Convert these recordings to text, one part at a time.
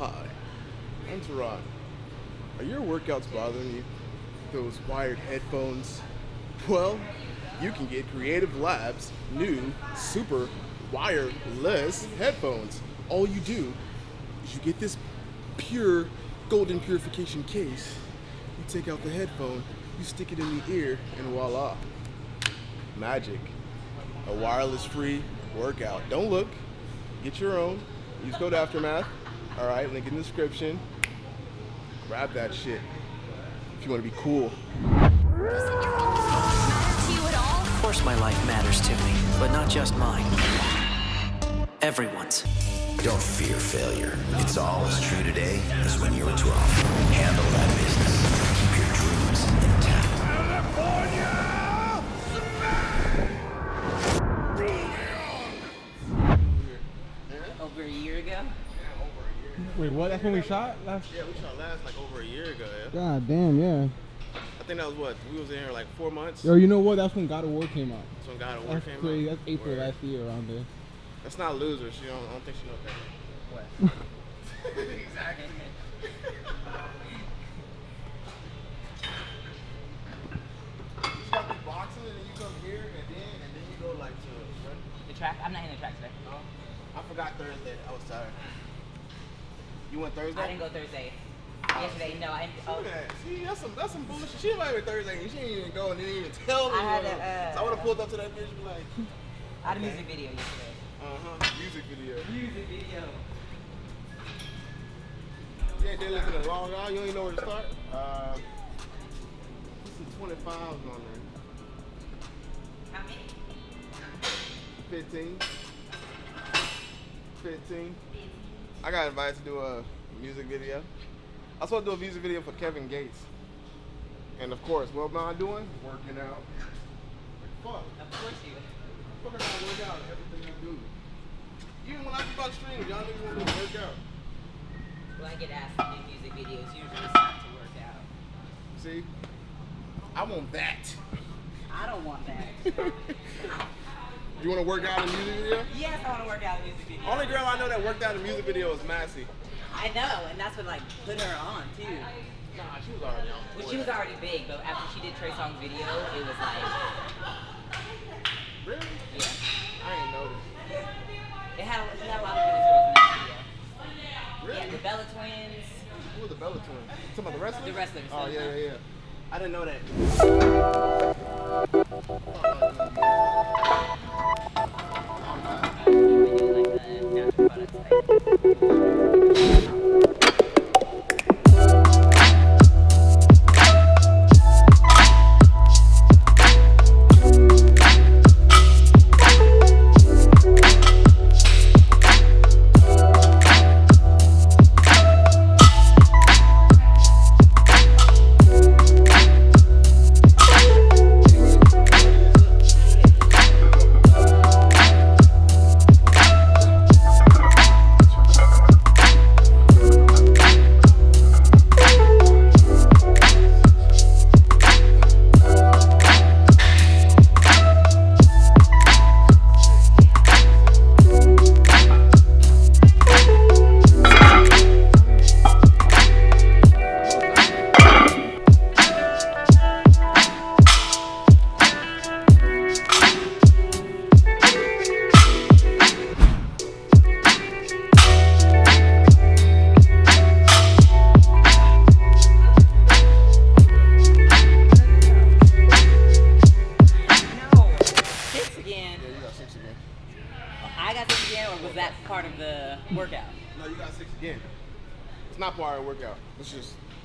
Hi, I'm Teron. Are your workouts bothering you? Those wired headphones? Well, you can get Creative Labs' new super wireless headphones. All you do is you get this pure golden purification case, you take out the headphone, you stick it in the ear, and voila. Magic. A wireless free workout. Don't look. Get your own. Use code Aftermath. All right, link in the description. Grab that shit if you want to be cool. Of course my life matters to me, but not just mine. Everyone's. Don't fear failure. It's all as true today as when you were 12. Handle that business. Wait, what? That's when we shot last. Yeah, we shot last like over a year ago. Yeah. God damn, yeah. I think that was what we was in here like four months. Yo, you know what? That's when God of War came out. That's when God of War That's came crazy. out. That's April Word. last year around there. That's not losers. She don't. I don't think she knows that. What? exactly. You got the boxing and then you come here and then and then you go like to. What? The track? I'm not in the track today. No, I forgot Thursday. I was tired. You went Thursday? I didn't go Thursday. Yesterday, no, I See oh, that? See, that's some that's some bullshit. She invited me Thursday and she didn't even go and didn't even tell me. I had what- to, uh, so I would have pulled up to that bitch and be like, I had a music video yesterday. uh huh, music video. Music video. You ain't did listen to Long Gone. You don't even know where to start. Uh, this is 25 on there. How many? 15. 15. I got invited to do a music video. I was supposed to do a music video for Kevin Gates. And of course, what am I doing? Working out. Fuck. Of course you. Fuck, I gotta work out everything I do. Even when I do about streams, y'all niggas want me to work out. When I get asked to do music videos, usually it's not to work out. See? I want that. I don't want that. You want to work out in a music video? yes, I want to work out in music video. Only girl I know that worked out in a music video is Massey. I know, and that's what like put her on too. Nah, she was already on. Well, she was already big, but after she did Trey Songz video, it was like, Really? yeah. I ain't noticed. It had, it had a lot of good girls in that video. Really? Yeah, the Bella Twins. Who was the Bella twins? You talking about the wrestlers? The wrestlers, Oh, yeah, yeah, yeah. I didn't know that.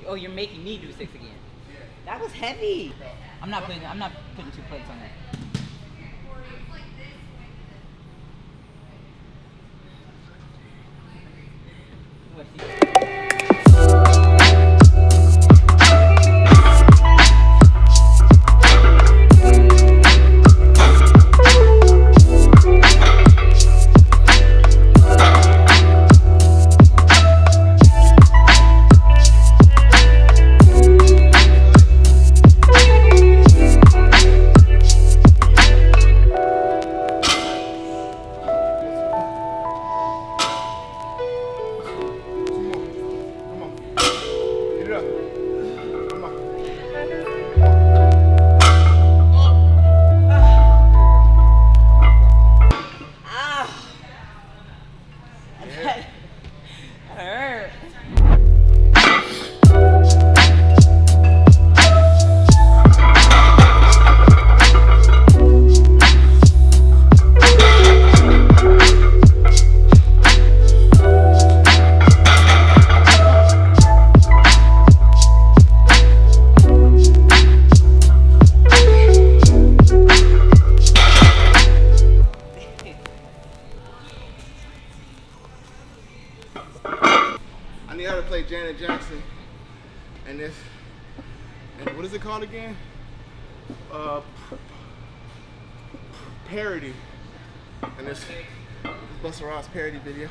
Oh, you're making me do six again. That was heavy. I'm not putting. I'm not putting two plates on that. And this Busta Ross parody video.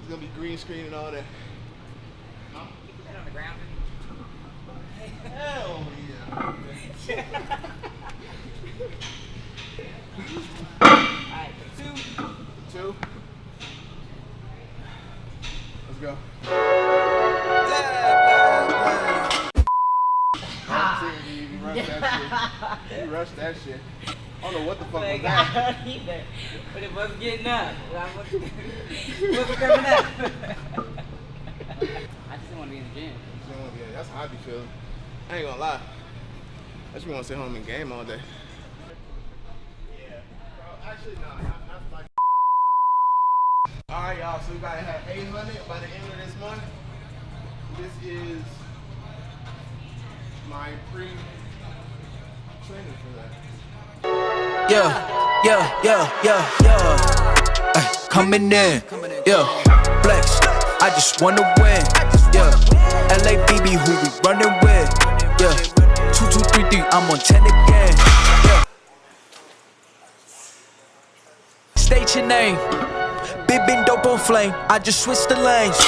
It's gonna be green screen and all that. Put that on the ground. Hell yeah. Alright, two. Two. Let's go. You rushed that shit. You rushed that shit. I don't know what the fuck oh was Like, that. I don't either. But it wasn't getting up. I wasn't, it wasn't coming up. I just didn't want to be in the gym. Yeah, that's how I be feeling. I ain't gonna lie. I just want to sit home and game all day. Yeah, bro. Actually, no, not, not like. All right, y'all. So we gotta have 800 by the end of this month. This is my pre training for that. Yeah, yeah, yeah, yeah, yeah. Ay, coming in, yeah. Flex, I just wanna win, yeah. LABB, who we running with, yeah. Two, two, three, three, I'm on ten again, yeah. State your name, big been dope on flame. I just switched the lanes.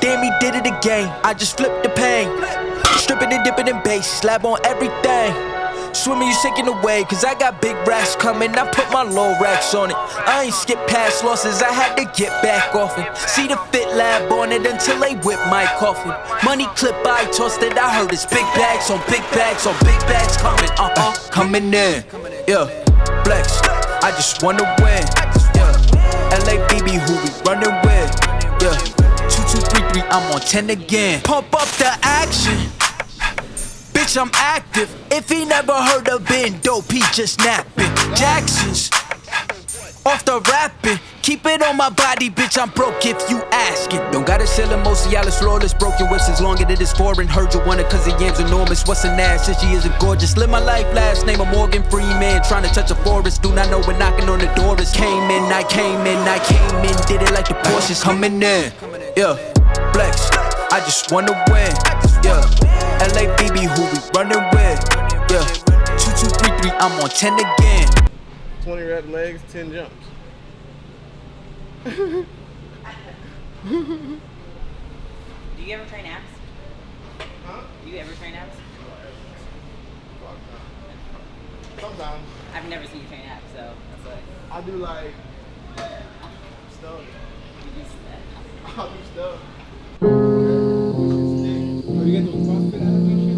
Damn, he did it again. I just flipped the pain. Stripping and dipping in bass, slab on everything. Swimming, you sinking away, cause I got big racks coming. I put my low racks on it. I ain't skip past losses, I had to get back off it. See the fit lab on it until they whip my coffin. Money clip, I tossed it. I heard it's big bags on big bags on big bags coming. Uh uh, coming in. Yeah, flex. I just wanna win. Yeah, LABB, who we running with. Yeah, two, two, three, three, I'm on 10 again. Pump up the action. Bitch, I'm active. If he never heard of Ben Dope, he just napping. Jackson's off the rapping. Keep it on my body, bitch. I'm broke if you ask it. Don't gotta sell him, most Cialis flawless. Broken whips as long as it is foreign. Heard you want it cause the yam's enormous. What's an ass? Since she isn't gorgeous. Live my life last name of Morgan Freeman. Trying to touch a forest. Do not know when knocking on the door is. Came in, I came in, I came in. Did it like the Porsches coming in. Yeah, flex. I just wanna win. Yeah, LABB, who we running with. Yeah, two, two, three, three. I'm on 10 again. 20 rep legs, 10 jumps. Do you ever train abs? Huh? Do you ever train abs? Sometimes I've never seen you train abs, so that's like I do like stuff. you do that. I'll do stuff. Oh,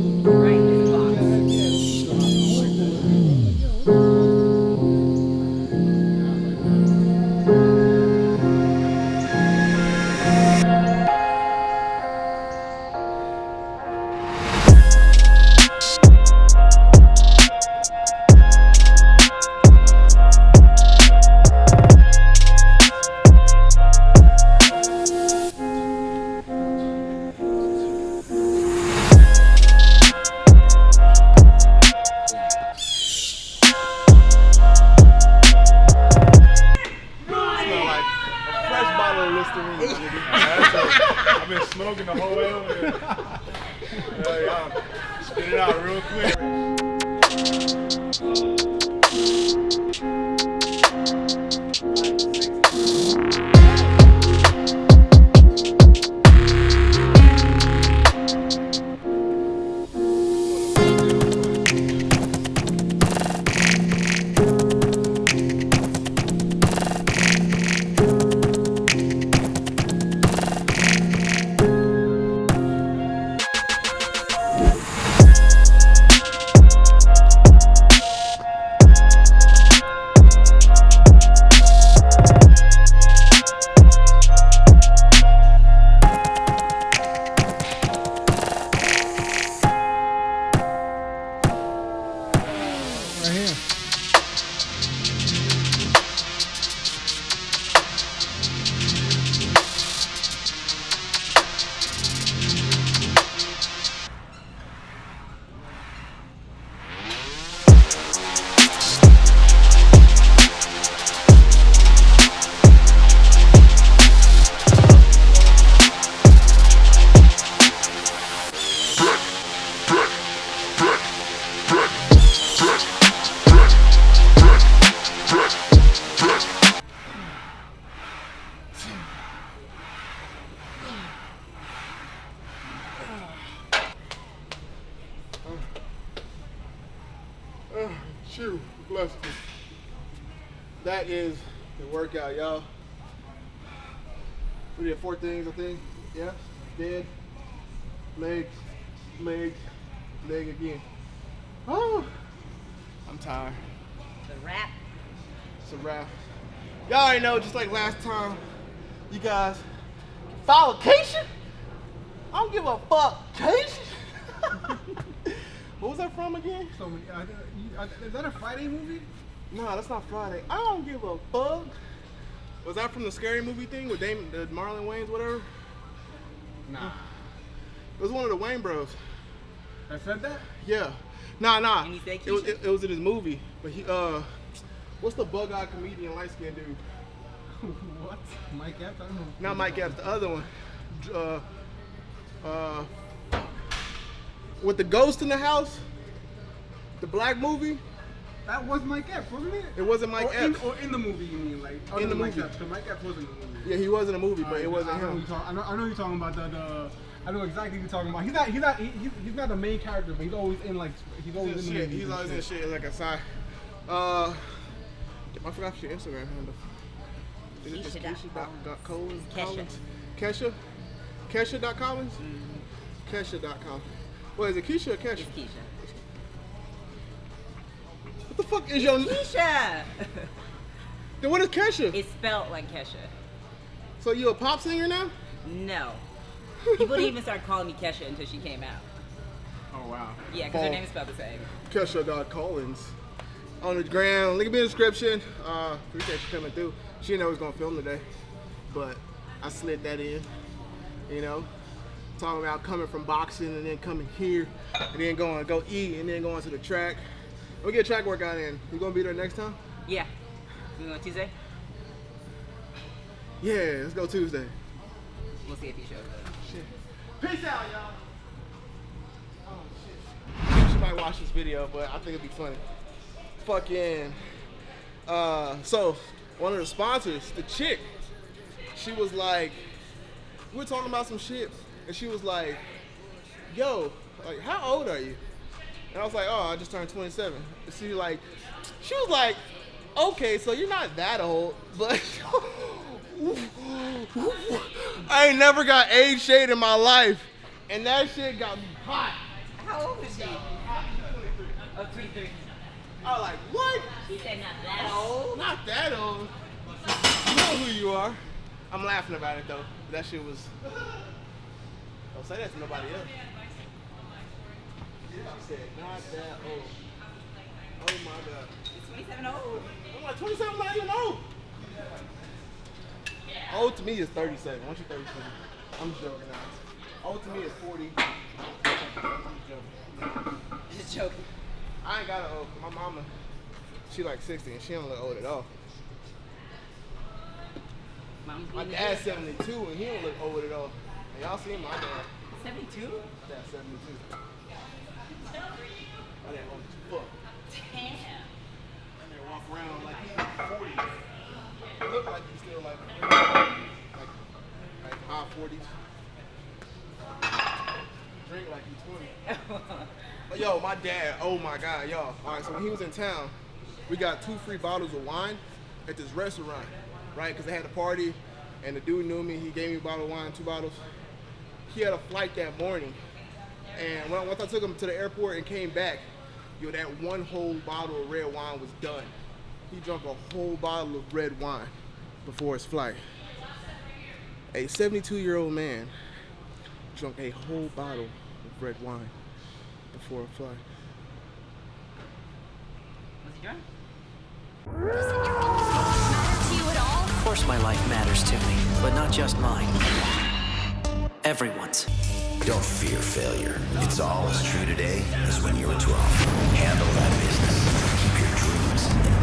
right here. We did four things, I think. Yeah. Dead. Leg. Leg. Leg again. Oh, I'm tired. The rap. It's a wrap. Y'all already know, just like last time, you guys follow Keisha. I don't give a fuck, Keisha. what was that from again? So, uh, you- uh, is that a Friday movie? No, that's not Friday. I don't give a fuck. Was that from the scary movie thing with Damon, the Marlon Wayans, whatever? Nah. It was one of the Wayans Bros. I said that? Yeah. Nah, nah. And he It was, it, it was in his movie. But he, uh, what's the bug-eyed comedian, light-skinned dude? what? Mike Epps? I don't know. Not Mike Epps, the other one. Uh, uh, with the ghost in the house, the black movie. That was Mike Epps, wasn't it? It wasn't Mike or in, or in the movie, you mean? Like, In the Mike movie. Epps, 'cause Mike Epps wasn't in the movie. Yeah, he was in a movie, but Alright, it wasn't I him. you're talk- I know, I know you're talking about the, the I know exactly who you're talking about. He's not he's not he, he's, he's not the main character, but he's always in like he's always He's in in the shit. movies He's and always in shit like a side. Uh, I forgot your Instagram handle. Is it just Keisha dot Keisha dot, dot Collins? Kesha. Collins? Kesha? Kesha dot Collins? Kesha dot Collins. What is it, Keisha or Kesha? It's Keisha. What the fuck is your name? Keisha. Then what is Kesha? it's spelled like Kesha. So you a pop singer now? No. People didn't even start calling me Kesha until she came out. Oh wow. Yeah, because her name is spelled the same. Kesha dot Collins. On the ground. Link in the description. Uh, appreciate you coming through. She didn't know we was gonna film today, but I slid that in. You know, talking about coming from boxing and then coming here and then going to go eat and then going to the track. We get track workout in. You gonna be there next time? Yeah. We going Tuesday? Yeah, let's go Tuesday. We'll see if he shows up. Shit. Peace out, y'all. Oh shit. She might watch this video, but I think it'd be funny. Fucking. Uh, so one of the sponsors, the chick, she was like, we were talking about some shit, and she was like, "Yo, like, how old are you?" And I was like, "Oh, I just turned 27." And she like, she was like, "Okay, so you're not that old, but." I ain't never got age shade in my life, and that shit got me hot. How old is she? Oh, 23. I was like, what? She said not that old. Not that old. You know who you are. I'm laughing about it though. That shit was. Don't say that to nobody else. She said, not that old. Oh my god. Is 27 old? I'm like, 27 not even old. Old to me is 37. Once you're 37. I'm joking now. Old to me is 40. I'm joking. Just joking. I ain't got an old. My mama, she like 60 and she don't look old at all. Mom's My dad's 72 and he don't look old at all. And y'all seen my dad? 72? My dad's 72. My dad old as fuck. Damn. And they walk around like he's 40. He look like he's still like, like, like high 40s. Drink like he's 20. But yo, my dad, oh my God, y'all. All right, so when he was in town, we got two free bottles of wine at this restaurant, right? Because they had a party, and the dude knew me. He gave me a bottle of wine, two bottles. He had a flight that morning, and when I, once I took him to the airport and came back, yo, that one whole bottle of red wine was done. He drank a whole bottle of red wine before his flight. A 72-year-old man drank a whole bottle of red wine before a flight. Was he drunk? To you at all? Of course my life matters to me, but not just mine. Everyone's. Don't fear failure. It's all as true today as when you were 12. Handle that business. Keep your dreams.